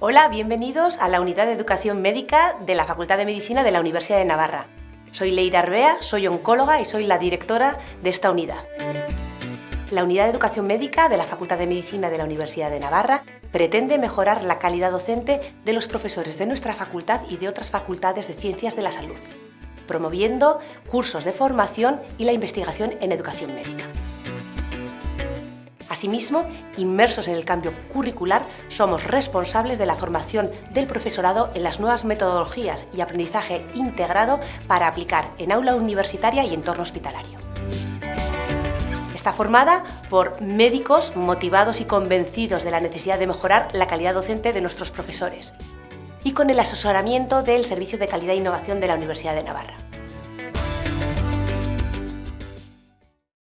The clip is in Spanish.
Hola, bienvenidos a la Unidad de Educación Médica de la Facultad de Medicina de la Universidad de Navarra. Soy Leira Arbea, soy oncóloga y soy la directora de esta unidad. La Unidad de Educación Médica de la Facultad de Medicina de la Universidad de Navarra pretende mejorar la calidad docente de los profesores de nuestra facultad y de otras facultades de Ciencias de la Salud, promoviendo cursos de formación y la investigación en educación médica. Asimismo, inmersos en el cambio curricular, somos responsables de la formación del profesorado en las nuevas metodologías y aprendizaje integrado para aplicar en aula universitaria y entorno hospitalario. Está formada por médicos motivados y convencidos de la necesidad de mejorar la calidad docente de nuestros profesores y con el asesoramiento del Servicio de Calidad e Innovación de la Universidad de Navarra.